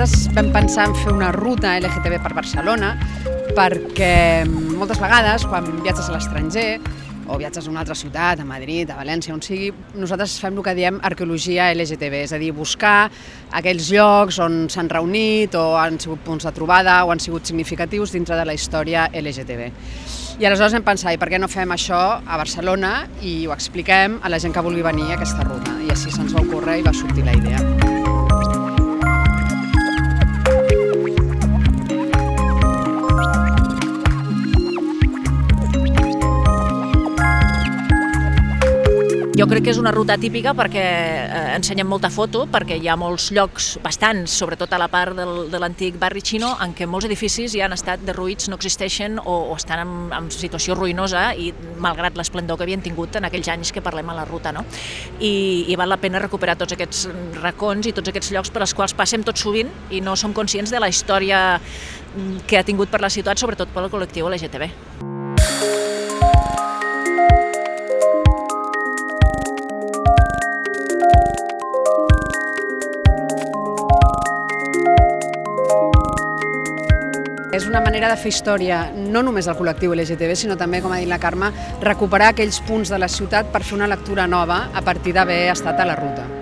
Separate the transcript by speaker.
Speaker 1: vam pensar en fer una ruta LGTB per Barcelona perquè moltes vegades quan viatges a l'estranger o viatges a una altra ciutat, a Madrid, a València, on sigui, nosaltres fem el que diem arqueologia LGTB, és a dir, buscar aquells llocs on s'han reunit o han sigut punts de trobada o han sigut significatius dintre de la història LGTB. I aleshores hem pensat, i per què no fem això a Barcelona i ho expliquem a la gent que vulgui venir a aquesta ruta? I així se'ns va ocórrer i va sortir la idea.
Speaker 2: Jo crec que és una ruta típica perquè eh, ensenyem molta foto, perquè hi ha molts llocs, bastants, sobretot a la part del, de l'antic barri xino, en què molts edificis ja han estat derruïts, no existeixen o, o estan en, en situació ruïnosa i malgrat l'esplendor que havien tingut en aquells anys que parlem a la ruta. No? I, I val la pena recuperar tots aquests racons i tots aquests llocs per als quals passem tot sovint i no som conscients de la història que ha tingut per la ciutat, sobretot pel col·lectiu LGTB.
Speaker 1: És una manera de fer història, no només del col·lectiu LGTB, sinó també, com ha dit la Carme, recuperar aquells punts de la ciutat per fer una lectura nova a partir d'haver estat a la ruta.